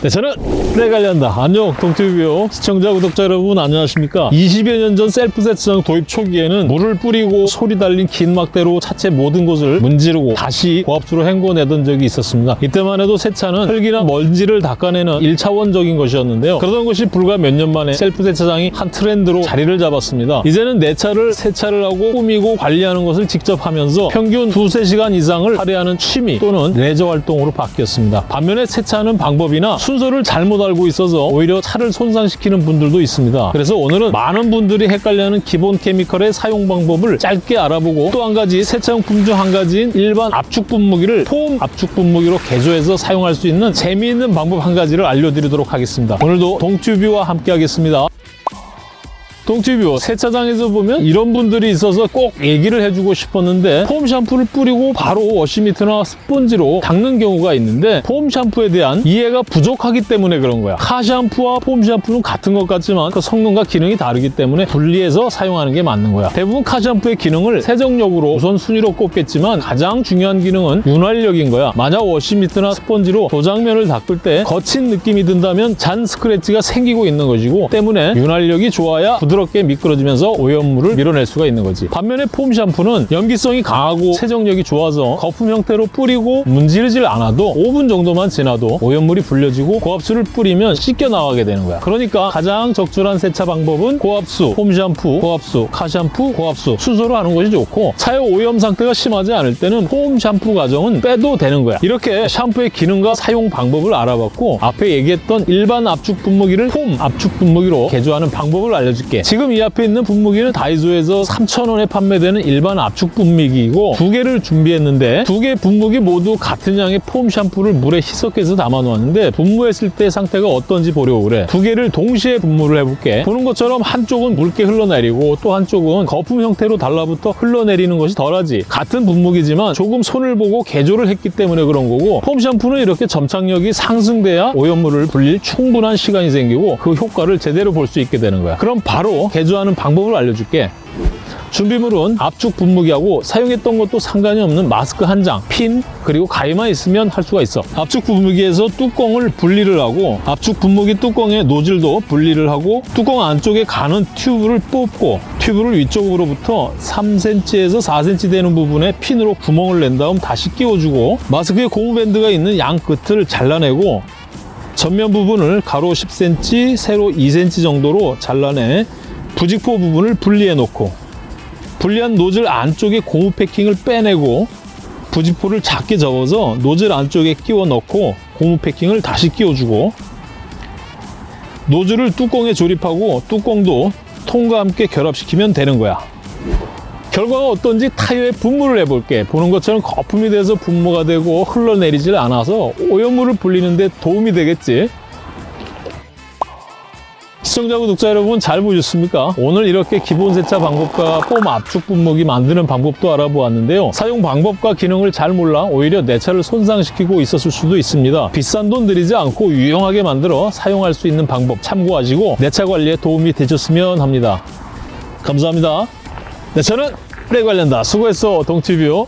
네, 저는 내 관련다. 안녕, 동티뷰 시청자, 구독자 여러분 안녕하십니까? 20여 년 전 셀프 세차장 도입 초기에는 물을 뿌리고 소리 달린 긴 막대로 차체 모든 곳을 문지르고 다시 고압수로 헹궈내던 적이 있었습니다. 이때만 해도 세차는 흙이나 먼지를 닦아내는 1차원적인 것이었는데요. 그러던 것이 불과 몇 년 만에 셀프 세차장이 한 트렌드로 자리를 잡았습니다. 이제는 내 차를 세차를 하고 꾸미고 관리하는 것을 직접 하면서 평균 두세 시간 이상을 할애하는 취미 또는 레저 활동으로 바뀌었습니다. 반면에 세차하는 방법이나 순서를 잘못 알고 있어서 오히려 차를 손상시키는 분들도 있습니다. 그래서 오늘은 많은 분들이 헷갈려하는 기본 chemical의 사용 방법을 짧게 알아보고 또 한 가지 세차용품 중 한 가지인 일반 압축 분무기를 foam 압축 분무기로 개조해서 사용할 수 있는 재미있는 방법 한 가지를 알려드리도록 하겠습니다. 오늘도 동튜뷰와 함께 하겠습니다. 동티뷰 세차장에서 보면 이런 분들이 있어서 꼭 얘기를 해주고 싶었는데 foam 샴푸를 뿌리고 바로 wash mitt나 스펀지로 닦는 경우가 있는데 foam 샴푸에 대한 이해가 부족하기 때문에 그런 거야. car 샴푸와 foam 샴푸는 같은 것 같지만 그 성능과 기능이 다르기 때문에 분리해서 사용하는 게 맞는 거야. 대부분 car 샴푸의 기능을 세정력으로 우선 순위로 꼽겠지만 가장 중요한 기능은 윤활력인 거야. 만약 wash mitt나 스펀지로 도장면을 닦을 때 거친 느낌이 든다면 잔 스크래치가 생기고 있는 것이고 때문에 윤활력이 좋아야 부드럽 게 미끄러지면서 오염물을 밀어낼 수가 있는 거지. 반면에 폼 샴푸는 염기성이 강하고 세정력이 좋아서 거품 형태로 뿌리고 문지르질 않아도 5분 정도만 지나도 오염물이 불려지고 고압수를 뿌리면 씻겨 나가게 되는 거야. 그러니까 가장 적절한 세차 방법은 고압수, 폼 샴푸, 고압수, 카 샴푸, 고압수 순서로 하는 것이 좋고 차의 오염 상태가 심하지 않을 때는 폼 샴푸 과정은 빼도 되는 거야. 이렇게 샴푸의 기능과 사용 방법을 알아봤고 앞에 얘기했던 일반 압축 분무기를 폼 압축 분무기로 개조하는 방법을 알려줄게 지금 이 앞에 있는 분무기는 다이소에서 3,000원에 판매되는 일반 압축 분무기이고 두 개를 준비했는데 두 개 분무기 모두 같은 양의 폼 샴푸를 물에 희석해서 담아 놓았는데 분무했을 때 상태가 어떤지 보려고 그래. 두 개를 동시에 분무를 해볼게. 보는 것처럼 한쪽은 묽게 흘러내리고 또 한쪽은 거품 형태로 달라붙어 흘러내리는 것이 덜하지. 같은 분무기지만 조금 손을 보고 개조를 했기 때문에 그런 거고 폼 샴푸는 이렇게 점착력이 상승돼야 오염물을 불릴 충분한 시간이 생기고 그 효과를 제대로 볼 수 있게 되는 거야. 그럼 바로 개조하는 방법을 알려줄게 준비물은 압축 분무기하고 사용했던 것도 상관이 없는 마스크 한 장, 핀, 그리고 가위만 있으면 할 수가 있어. 압축 분무기에서 뚜껑을 분리를 하고 압축 분무기 뚜껑의 노즐도 분리를 하고 뚜껑 안쪽에 가는 튜브를 뽑고 튜브를 위쪽으로부터 3cm에서 4cm 되는 부분에 핀으로 구멍을 낸 다음 다시 끼워주고 마스크에 고무밴드가 있는 양 끝을 잘라내고 전면 부분을 가로 10cm, 세로 2cm 정도로 잘라내 부직포 부분을 분리해 놓고 분리한 노즐 안쪽에 고무 패킹을 빼내고 부직포를 작게 접어서 노즐 안쪽에 끼워 넣고 고무 패킹을 다시 끼워주고 노즐을 뚜껑에 조립하고 뚜껑도 통과 함께 결합시키면 되는 거야. 결과가 어떤지 타이어에 분무를 해볼게. 보는 것처럼 거품이 돼서 분무가 되고 흘러내리질 않아서 오염물을 불리는데 도움이 되겠지 시청자 구독자 여러분 잘 보셨습니까? 오늘 이렇게 기본 세차 방법과 폼 압축 분무기 만드는 방법도 알아보았는데요. 사용 방법과 기능을 잘 몰라 오히려 내 차를 손상시키고 있었을 수도 있습니다. 비싼 돈 들이지 않고 유용하게 만들어 사용할 수 있는 방법 참고하시고 내 차 관리에 도움이 되셨으면 합니다. 감사합니다. 내 차는 내 관련다. 수고했어 동티뷰.